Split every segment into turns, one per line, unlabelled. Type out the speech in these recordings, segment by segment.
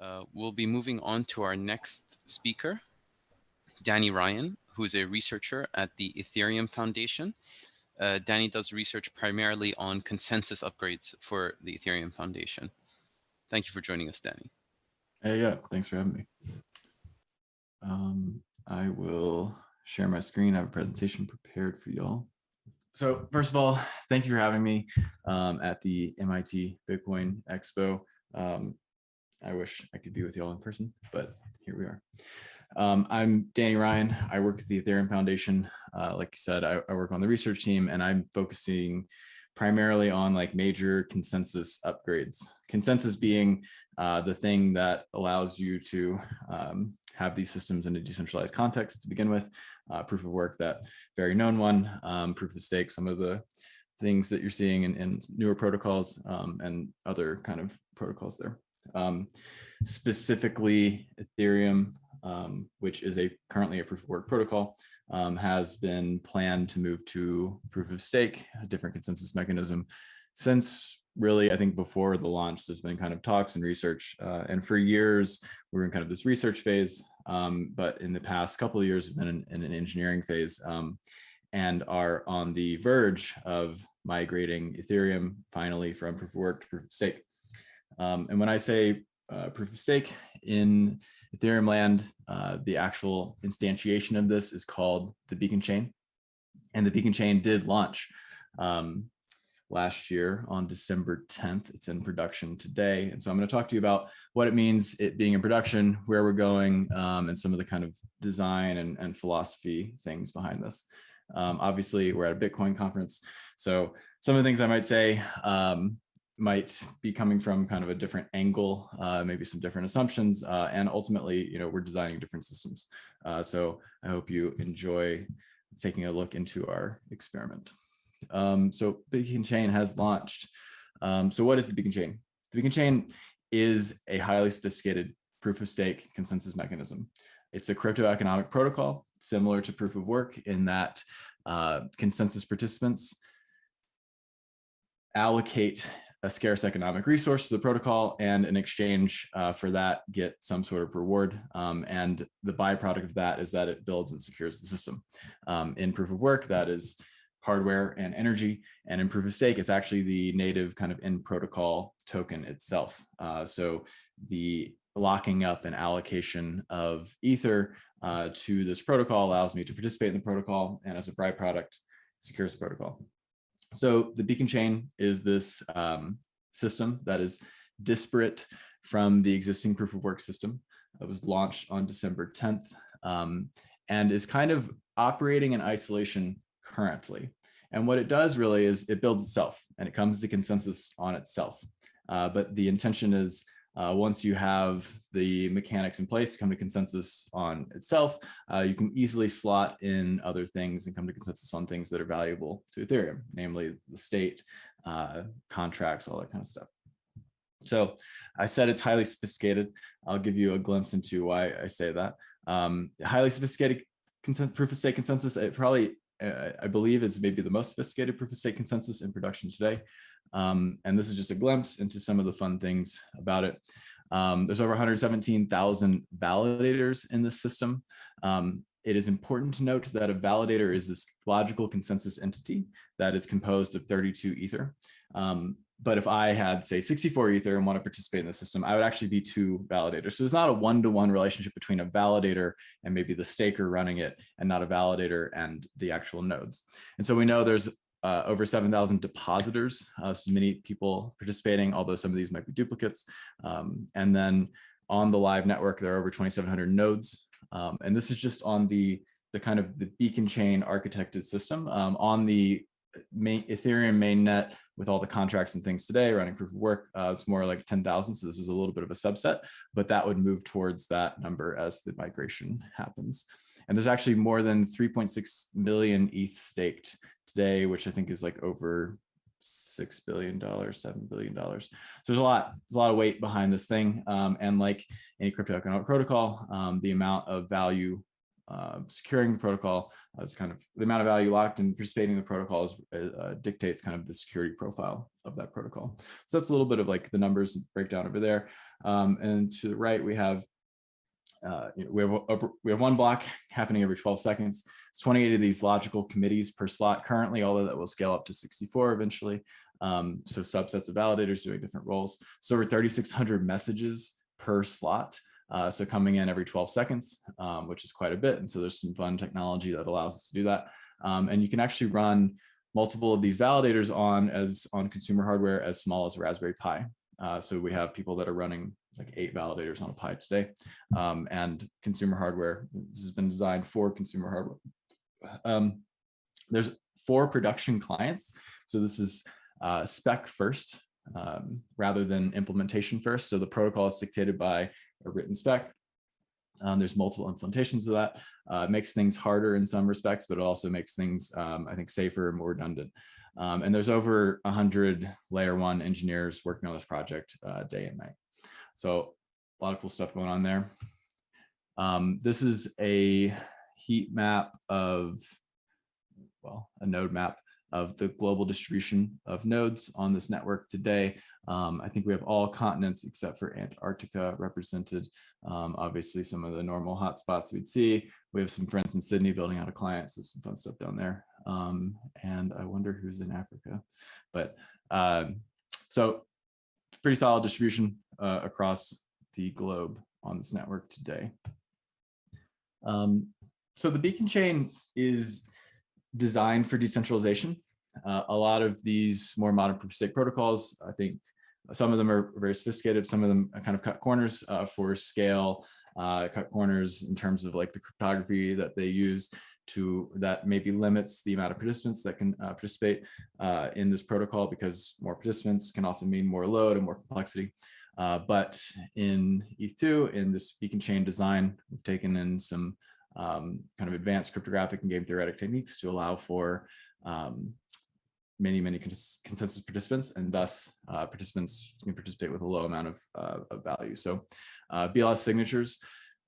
Uh, we'll be moving on to our next speaker, Danny Ryan, who is a researcher at the Ethereum Foundation. Uh, Danny does research primarily on consensus upgrades for the Ethereum Foundation. Thank you for joining us, Danny.
Hey, yeah, thanks for having me. Um, I will share my screen. I have a presentation prepared for y'all. So first of all, thank you for having me um, at the MIT Bitcoin Expo. Um, I wish I could be with y'all in person, but here we are. Um, I'm Danny Ryan. I work at the Ethereum Foundation. Uh, like I said, I, I, work on the research team and I'm focusing primarily on like major consensus upgrades. Consensus being uh, the thing that allows you to um, have these systems in a decentralized context to begin with. Uh, proof of work, that very known one, um, proof of stake, some of the things that you're seeing in, in newer protocols um, and other kind of protocols there. Um, specifically, Ethereum, um, which is a currently a proof of work protocol, um, has been planned to move to proof of stake, a different consensus mechanism since really, I think before the launch, there's been kind of talks and research. Uh, and for years, we were in kind of this research phase. Um, but in the past couple of years, we've been in, in an engineering phase um, and are on the verge of migrating Ethereum finally from proof of work to proof of stake. Um, and when I say uh, proof of stake in Ethereum land, uh, the actual instantiation of this is called the beacon chain. And the beacon chain did launch um, last year on December 10th. It's in production today. And so I'm going to talk to you about what it means it being in production, where we're going, um, and some of the kind of design and, and philosophy things behind this. Um, obviously, we're at a Bitcoin conference. So some of the things I might say um, might be coming from kind of a different angle, uh, maybe some different assumptions, uh, and ultimately, you know, we're designing different systems. Uh, so I hope you enjoy taking a look into our experiment. Um, so Beacon Chain has launched. Um, so what is the Beacon Chain? The Beacon Chain is a highly sophisticated proof of stake consensus mechanism. It's a crypto economic protocol similar to proof of work in that uh, consensus participants allocate a scarce economic resource to the protocol and in exchange uh, for that get some sort of reward. Um, and the byproduct of that is that it builds and secures the system. Um, in proof of work, that is hardware and energy. And in proof of stake, it's actually the native kind of in protocol token itself. Uh, so the locking up and allocation of ether uh, to this protocol allows me to participate in the protocol and as a byproduct secures the protocol. So the beacon chain is this um, system that is disparate from the existing proof of work system that was launched on December 10th um, and is kind of operating in isolation currently. And what it does really is it builds itself and it comes to consensus on itself. Uh, but the intention is uh, once you have the mechanics in place, to come to consensus on itself, uh, you can easily slot in other things and come to consensus on things that are valuable to Ethereum, namely the state, uh, contracts, all that kind of stuff. So I said it's highly sophisticated. I'll give you a glimpse into why I say that. Um, highly sophisticated consensus, proof of stake consensus, it probably uh, I believe is maybe the most sophisticated proof of stake consensus in production today. Um, and this is just a glimpse into some of the fun things about it. Um, there's over 117,000 validators in this system. Um, it is important to note that a validator is this logical consensus entity that is composed of 32 ether. Um, but if I had say 64 ether and want to participate in the system, I would actually be two validators. So there's not a one-to-one -one relationship between a validator and maybe the staker running it and not a validator and the actual nodes. And so we know there's uh, over 7,000 depositors, uh, so many people participating, although some of these might be duplicates. Um, and then on the live network, there are over 2,700 nodes. Um, and this is just on the, the kind of the beacon chain architected system. Um, on the main Ethereum mainnet with all the contracts and things today running proof of work, uh, it's more like 10,000. So this is a little bit of a subset, but that would move towards that number as the migration happens. And there's actually more than 3.6 million ETH staked today, which I think is like over six billion dollars, seven billion dollars. So there's a lot, there's a lot of weight behind this thing. Um, and like any crypto economic protocol, um, the amount of value uh, securing the protocol is kind of the amount of value locked and participating in the protocol is, uh, dictates kind of the security profile of that protocol. So that's a little bit of like the numbers breakdown over there. Um, and to the right, we have uh, you know, we have over, we have one block happening every 12 seconds. It's 28 of these logical committees per slot currently, although that will scale up to 64 eventually. Um, so subsets of validators doing different roles. So over 3,600 messages per slot. Uh, so coming in every 12 seconds, um, which is quite a bit. And so there's some fun technology that allows us to do that. Um, and you can actually run multiple of these validators on as on consumer hardware as small as Raspberry Pi. Uh, so we have people that are running like eight validators on a Pi today. Um, and consumer hardware, this has been designed for consumer hardware. Um, there's four production clients. So this is uh, spec first um, rather than implementation first. So the protocol is dictated by a written spec. Um, there's multiple implementations of that. Uh, it makes things harder in some respects, but it also makes things, um, I think, safer and more redundant. Um, and there's over 100 layer one engineers working on this project uh, day and night. So a lot of cool stuff going on there. Um, this is a heat map of, well, a node map of the global distribution of nodes on this network today. Um, I think we have all continents except for Antarctica represented. Um, obviously, some of the normal hotspots we'd see. We have some friends in Sydney building out a client, so some fun stuff down there. Um, and I wonder who's in Africa. But uh, so pretty solid distribution uh, across the globe on this network today. Um, so the beacon chain is designed for decentralization. Uh, a lot of these more modern proof of stake protocols, I think some of them are very sophisticated, some of them kind of cut corners uh, for scale, uh, cut corners in terms of like the cryptography that they use to that maybe limits the amount of participants that can uh, participate uh, in this protocol because more participants can often mean more load and more complexity. Uh, but in ETH2, in this beacon chain design, we've taken in some um, kind of advanced cryptographic and game theoretic techniques to allow for um, many, many consensus participants, and thus uh, participants can participate with a low amount of, uh, of value. So uh, BLS signatures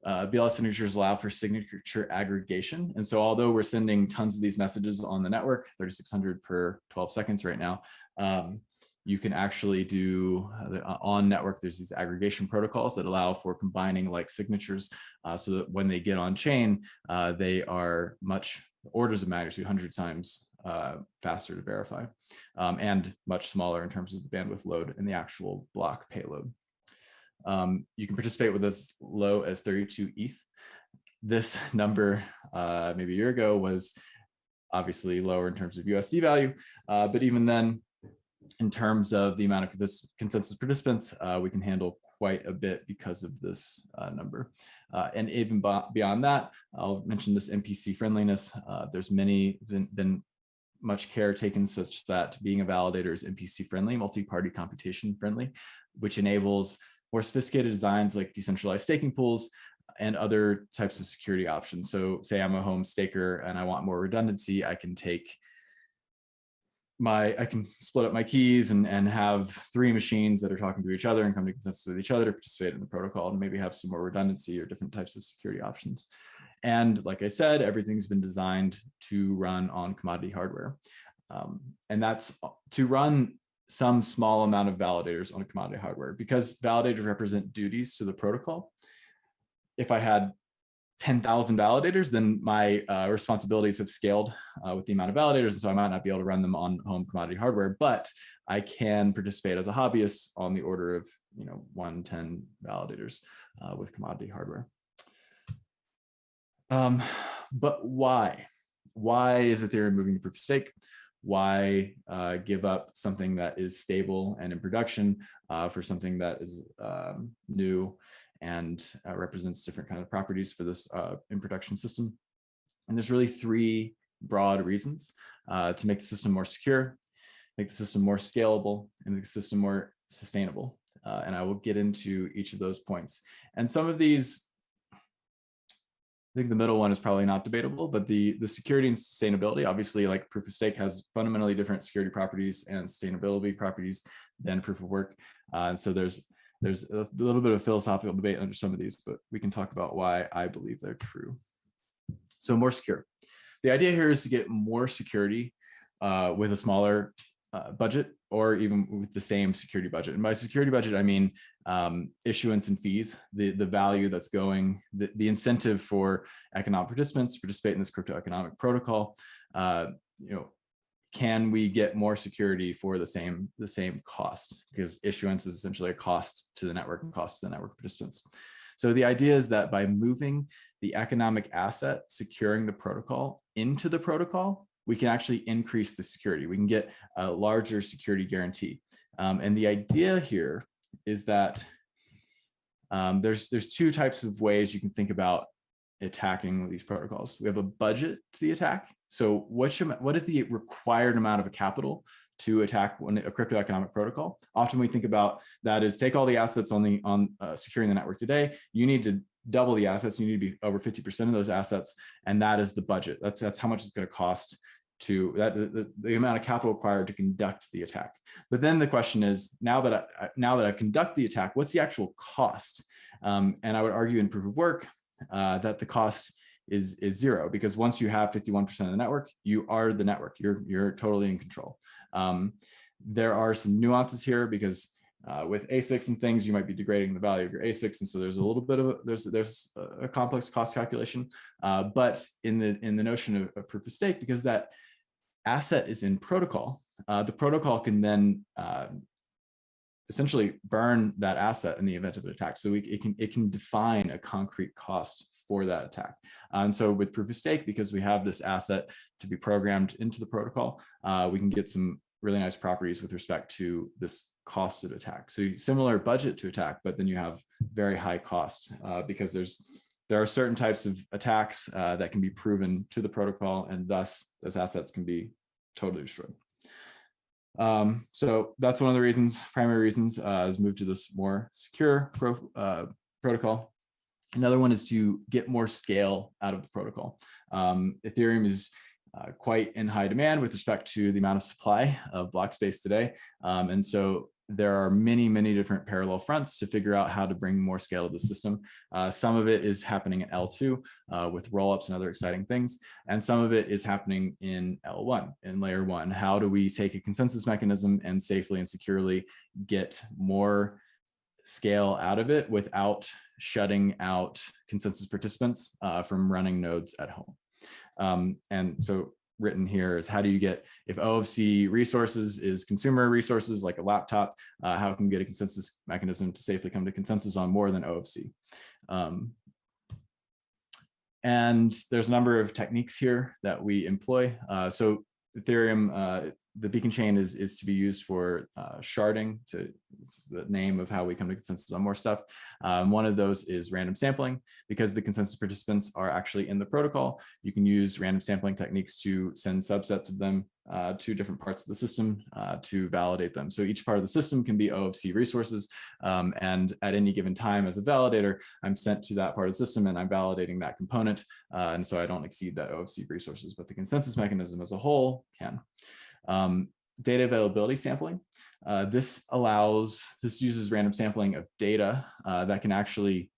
uh, BLS signatures allow for signature aggregation. And so although we're sending tons of these messages on the network, 3,600 per 12 seconds right now, um, you can actually do uh, on network, there's these aggregation protocols that allow for combining like signatures uh, so that when they get on chain, uh, they are much orders of magnitude, 100 times uh, faster to verify um, and much smaller in terms of the bandwidth load and the actual block payload. Um, you can participate with as low as 32 ETH. This number uh, maybe a year ago was obviously lower in terms of USD value, uh, but even then, in terms of the amount of this consensus participants, uh, we can handle quite a bit because of this uh, number. Uh, and even beyond that, I'll mention this MPC friendliness. Uh, there's many been, been much care taken such that being a validator is MPC friendly, multi-party computation friendly, which enables more sophisticated designs like decentralized staking pools and other types of security options. So say I'm a home staker and I want more redundancy, I can take my, I can split up my keys and, and have three machines that are talking to each other and come to consensus with each other to participate in the protocol and maybe have some more redundancy or different types of security options. And like I said, everything's been designed to run on commodity hardware. Um, and that's to run some small amount of validators on a commodity hardware because validators represent duties to the protocol. If I had 10,000 validators, then my uh, responsibilities have scaled uh, with the amount of validators. And so I might not be able to run them on home commodity hardware, but I can participate as a hobbyist on the order of, you know, 110 validators uh, with commodity hardware. Um, but why? Why is Ethereum moving to proof of stake? Why uh, give up something that is stable and in production uh, for something that is um, new and uh, represents different kind of properties for this uh, in production system. And there's really three broad reasons uh, to make the system more secure, make the system more scalable, and make the system more sustainable. Uh, and I will get into each of those points. And some of these I think the middle one is probably not debatable, but the, the security and sustainability, obviously like proof of stake has fundamentally different security properties and sustainability properties than proof of work. Uh, and so there's there's a little bit of philosophical debate under some of these, but we can talk about why I believe they're true. So more secure. The idea here is to get more security uh, with a smaller uh, budget or even with the same security budget. And by security budget, I mean um, issuance and fees, the, the value that's going, the, the incentive for economic participants to participate in this crypto economic protocol. Uh, you know, can we get more security for the same the same cost? Because issuance is essentially a cost to the network and cost to the network participants. So the idea is that by moving the economic asset securing the protocol into the protocol, we can actually increase the security. We can get a larger security guarantee. Um, and the idea here is that um, there's, there's two types of ways you can think about attacking these protocols. We have a budget to the attack. So what, should, what is the required amount of a capital to attack a crypto economic protocol? Often we think about that is take all the assets on the on uh, securing the network today. You need to double the assets. You need to be over 50% of those assets. And that is the budget. That's, that's how much it's going to cost to that the, the, amount of capital required to conduct the attack. But then the question is now that I, now that I've conducted the attack, what's the actual cost? Um, and I would argue in proof of work uh, that the cost is is zero because once you have 51% of the network, you are the network. You're you're totally in control. Um, there are some nuances here because uh, with ASICs and things, you might be degrading the value of your ASICs, and so there's a little bit of a, there's there's a complex cost calculation. Uh, but in the in the notion of, of proof of stake, because that asset is in protocol, uh, the protocol can then uh, essentially burn that asset in the event of an attack. So we, it can it can define a concrete cost for that attack. Uh, and so with proof of stake, because we have this asset to be programmed into the protocol, uh, we can get some really nice properties with respect to this cost of attack. So similar budget to attack, but then you have very high cost uh, because there's there are certain types of attacks uh, that can be proven to the protocol and thus those assets can be totally destroyed. Um, so that's one of the reasons, primary reasons, uh, is move to this more secure pro, uh, protocol. Another one is to get more scale out of the protocol. Um, Ethereum is uh, quite in high demand with respect to the amount of supply of block space today. Um, and so there are many, many different parallel fronts to figure out how to bring more scale to the system. Uh, some of it is happening at L2 uh, with rollups and other exciting things. And some of it is happening in L1, in layer one. How do we take a consensus mechanism and safely and securely get more scale out of it without shutting out consensus participants uh, from running nodes at home. Um, and so written here is how do you get, if OFC resources is consumer resources like a laptop, uh, how can we get a consensus mechanism to safely come to consensus on more than OFC? Um, and there's a number of techniques here that we employ. Uh, so Ethereum, uh, the beacon chain is, is to be used for uh, sharding, to, it's the name of how we come to consensus on more stuff. Um, one of those is random sampling. Because the consensus participants are actually in the protocol, you can use random sampling techniques to send subsets of them uh, to different parts of the system uh, to validate them. So each part of the system can be OFC resources. Um, and at any given time as a validator, I'm sent to that part of the system and I'm validating that component. Uh, and so I don't exceed that OFC resources, but the consensus mechanism as a whole can. Um, data availability sampling. Uh, this allows, this uses random sampling of data uh, that can actually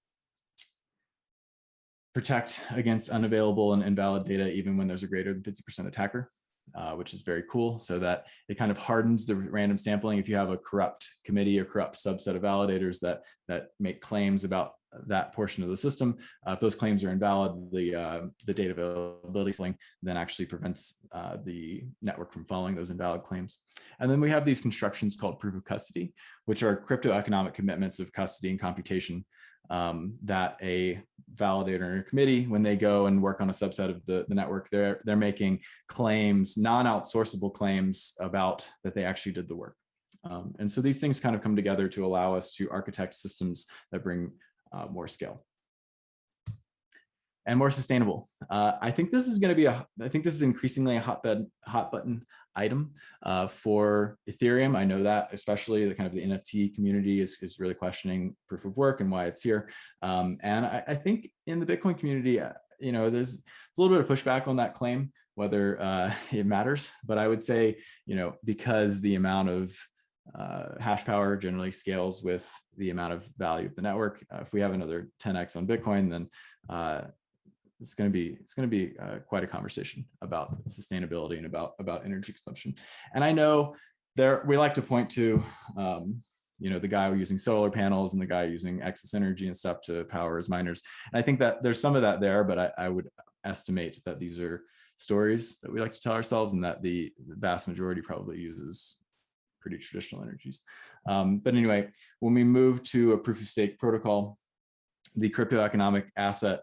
protect against unavailable and invalid data even when there's a greater than 50% attacker uh, which is very cool. So that it kind of hardens the random sampling. If you have a corrupt committee or corrupt subset of validators that that make claims about that portion of the system, uh, if those claims are invalid, the uh, the data availability sampling then actually prevents uh, the network from following those invalid claims. And then we have these constructions called proof of custody, which are crypto economic commitments of custody and computation um, that a validator or committee, when they go and work on a subset of the, the network, they're, they're making claims, non-outsourceable claims about that they actually did the work. Um, and so these things kind of come together to allow us to architect systems that bring uh, more scale and more sustainable. Uh, I think this is going to be a, I think this is increasingly a hotbed, hot button item uh, for Ethereum. I know that especially the kind of the NFT community is, is really questioning proof of work and why it's here. Um, and I, I, think in the Bitcoin community, uh, you know, there's, a little bit of pushback on that claim, whether uh, it matters, but I would say, you know, because the amount of uh, hash power generally scales with the amount of value of the network. Uh, if we have another 10x on Bitcoin, then uh, it's going to be it's going to be uh, quite a conversation about sustainability and about about energy consumption. And I know there we like to point to um, you know the guy using solar panels and the guy using excess energy and stuff to power his miners and i think that there's some of that there but i, I would estimate that these are stories that we like to tell ourselves and that the, vast majority probably uses pretty traditional energies um, but anyway when we move to a proof of stake protocol the crypto economic asset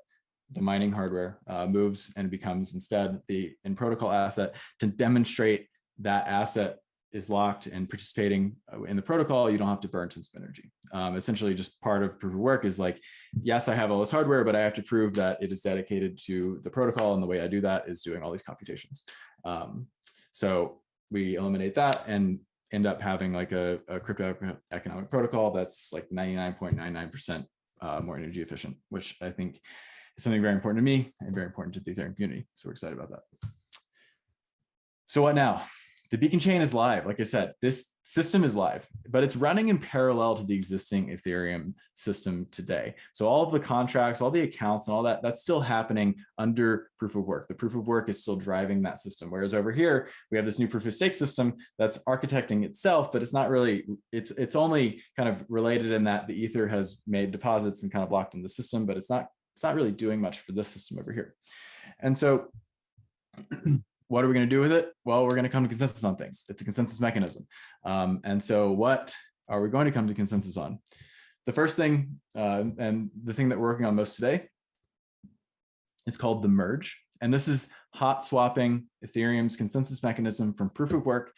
the mining hardware uh, moves and becomes instead the in protocol asset to demonstrate that asset is locked and participating uh, in the protocol, you don't have to burn tons of energy. Um, essentially, just part of proof of work is like, yes, I have all this hardware, but I have to prove that it is dedicated to the protocol. And the way I do that is doing all these computations. Um, so we eliminate that and end up having like a, a crypto economic protocol that's like 99.99% uh, more energy efficient, which I think is something very important to me and very important to the Ethereum community. So we're excited about that. So what now? The beacon chain is live. Like I said, this system is live, but it's running in parallel to the existing Ethereum system today. So all of the contracts, all the accounts and all that, that's still happening under proof of work. The proof of work is still driving that system. Whereas over here, we have this new proof of stake system that's architecting itself, but it's not really, it's, it's only kind of related in that the Ether has made deposits and kind of locked in the system, but it's not, it's not really doing much for this system over here. And so what are we going to do with it? Well, we're going to come to consensus on things. It's a consensus mechanism. Um, and so what are we going to come to consensus on? The first thing, uh, and the thing that we're working on most today is called the merge. And this is hot swapping Ethereum's consensus mechanism from proof of work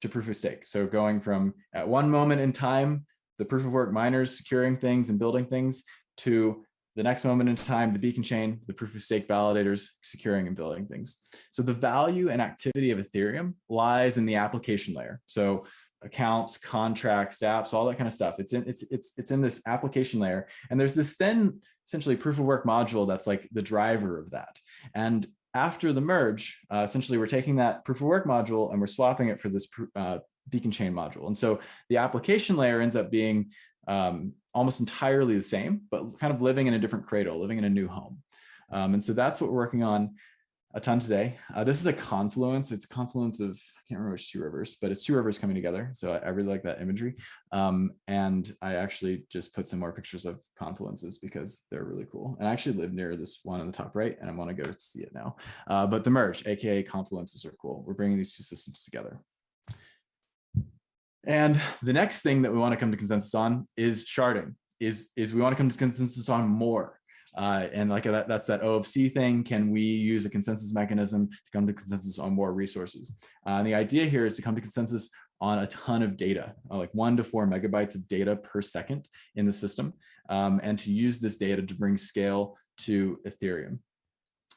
to proof of stake. So going from at one moment in time, the proof of work miners securing things and building things to the next moment in time, the beacon chain, the proof of stake validators securing and building things. So the value and activity of Ethereum lies in the application layer. So accounts, contracts, apps, all that kind of stuff. It's in it's it's it's in this application layer. And there's this then essentially proof of work module that's like the driver of that. And after the merge, uh, essentially we're taking that proof of work module and we're swapping it for this uh, beacon chain module. And so the application layer ends up being um, almost entirely the same, but kind of living in a different cradle, living in a new home. Um, and so that's what we're working on a ton today. Uh, this is a confluence. It's a confluence of, I can't remember which two rivers, but it's two rivers coming together. So I, I really like that imagery. Um, and I actually just put some more pictures of confluences because they're really cool. And I actually live near this one on the top right, and I want to go see it now. Uh, but the merge, AKA confluences are cool. We're bringing these two systems together. And the next thing that we want to come to consensus on is sharding, is, is we want to come to consensus on more. Uh, and like that, that's that C thing. Can we use a consensus mechanism to come to consensus on more resources? Uh, and the idea here is to come to consensus on a ton of data, uh, like one to four megabytes of data per second in the system, um, and to use this data to bring scale to Ethereum.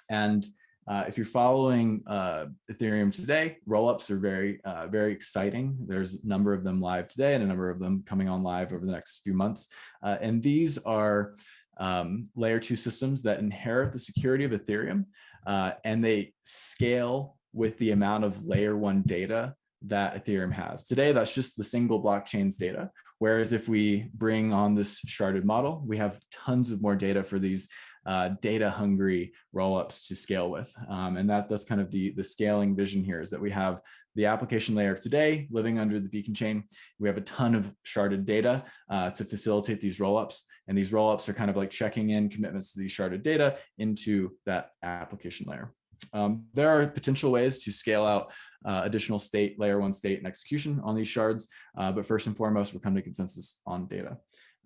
And uh, if you're following uh, Ethereum today, rollups are very, uh, very exciting. There's a number of them live today and a number of them coming on live over the next few months. Uh, and these are um, layer two systems that inherit the security of Ethereum uh, and they scale with the amount of layer one data that Ethereum has. Today, that's just the single blockchain's data. Whereas if we bring on this sharded model, we have tons of more data for these uh, data hungry rollups to scale with. Um, and that, that's kind of the, the scaling vision here is that we have the application layer of today living under the beacon chain. We have a ton of sharded data uh, to facilitate these rollups. And these rollups are kind of like checking in commitments to these sharded data into that application layer. Um, there are potential ways to scale out uh, additional state, layer one state and execution on these shards. Uh, but first and foremost, we're coming to consensus on data.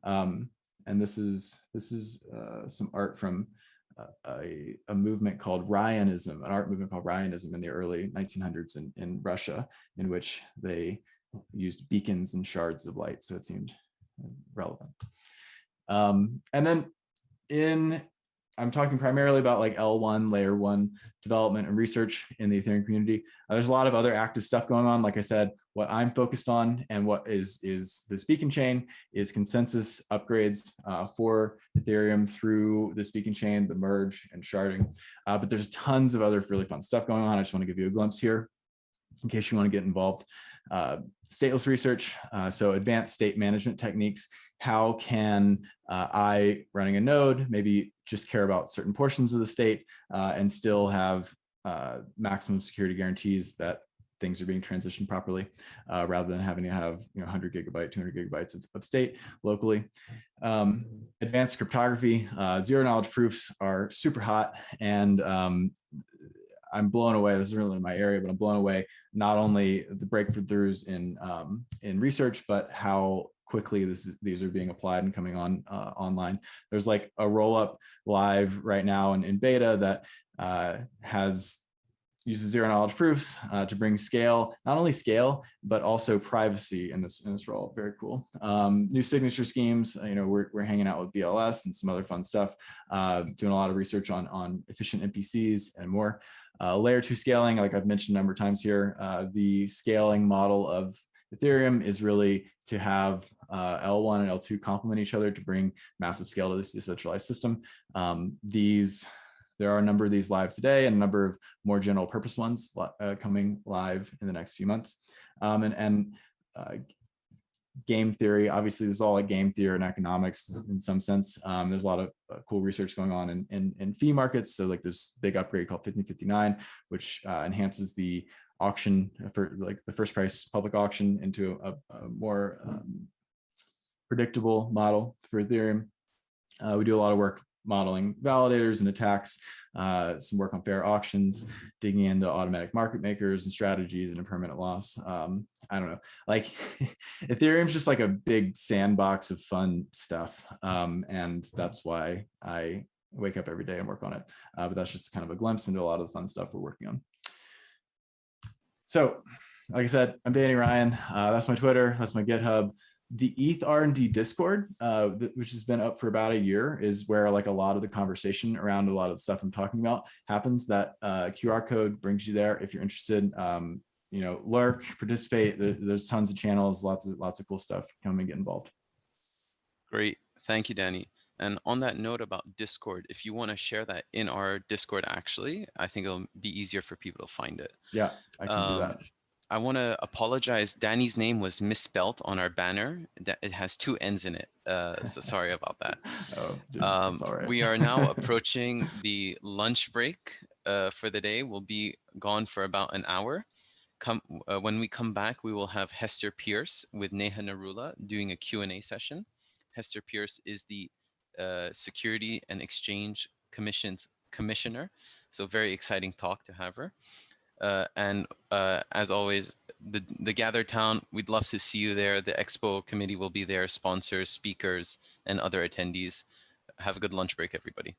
Um, and this is this is uh, some art from uh, a, a movement called Rayonism, an art movement called Rayonism in the early 1900s in, in Russia, in which they used beacons and shards of light. So it seemed relevant. Um, and then in I'm talking primarily about like L1, layer one development and research in the Ethereum community. Uh, there's a lot of other active stuff going on. Like I said, what I'm focused on and what is, is this beacon chain is consensus upgrades uh, for Ethereum through this beacon chain, the merge and sharding. Uh, but there's tons of other really fun stuff going on. I just want to give you a glimpse here in case you want to get involved. Uh, stateless research, uh, so advanced state management techniques how can uh, I, running a node, maybe just care about certain portions of the state uh, and still have maximum security guarantees that things are being transitioned properly, uh, rather than having to have you know 100 gigabyte, 200 gigabytes of, of state locally. Um, advanced cryptography, uh, zero knowledge proofs are super hot, and um, I'm blown away. This is really my area, but I'm blown away not only the breakthroughs in um, in research, but how quickly this these are being applied and coming on uh, online. There's like a roll up live right now in, in beta that uh, has uses zero knowledge proofs uh, to bring scale, not only scale, but also privacy in this, in this role. Very cool. Um, new signature schemes, uh, you know, we're, we're hanging out with BLS and some other fun stuff, uh, doing a lot of research on, on efficient MPCs and more. Uh, layer two scaling, like I've mentioned a number of times here, uh, the scaling model of Ethereum is really to have uh, L1 and L2 complement each other to bring massive scale to this decentralized system. Um, these there are a number of these live today and a number of more general purpose ones uh, coming live in the next few months. Um, and and uh, game theory, obviously this is all like game theory and economics in some sense. Um, there's a lot of uh, cool research going on in, in, in, fee markets. So like this big upgrade called 1559, which uh, enhances the auction for like the first price public auction into a, a more um, predictable model for Ethereum. Uh, we do a lot of work modeling validators and attacks, uh, some work on fair auctions, digging into automatic market makers and strategies and impermanent loss. Um, I don't know, like Ethereum's just like a big sandbox of fun stuff. Um, and that's why I wake up every day and work on it. Uh, but that's just kind of a glimpse into a lot of the fun stuff we're working on. So, like I said, I'm Danny Ryan. Uh, that's my Twitter. That's my GitHub the ETH R&D Discord, uh, which has been up for about a year, is where like a lot of the conversation around a lot of the stuff I'm talking about happens. That uh, QR code brings you there if you're interested. Um, you know, lurk, participate. There's tons of channels, lots of lots of cool stuff. Come and get involved.
Great, thank you, Danny. And on that note about Discord, if you want to share that in our Discord, actually, I think it'll be easier for people to find it.
Yeah, I can um, do that.
I want to apologize. Danny's name was misspelt on our banner. It has two N's in it. Uh, so sorry about that. oh, dude, um, We are now approaching the lunch break uh, for the day. We'll be gone for about an hour. Come, uh, when we come back, we will have Hester Peirce with Neha Narula doing a Q&A session. Hester Peirce is the uh, Security and Exchange Commission's commissioner. So very exciting talk to have her. Uh, and uh, as always, the, the Gather Town, we'd love to see you there. The Expo committee will be there, sponsors, speakers, and other attendees. Have a good lunch break, everybody.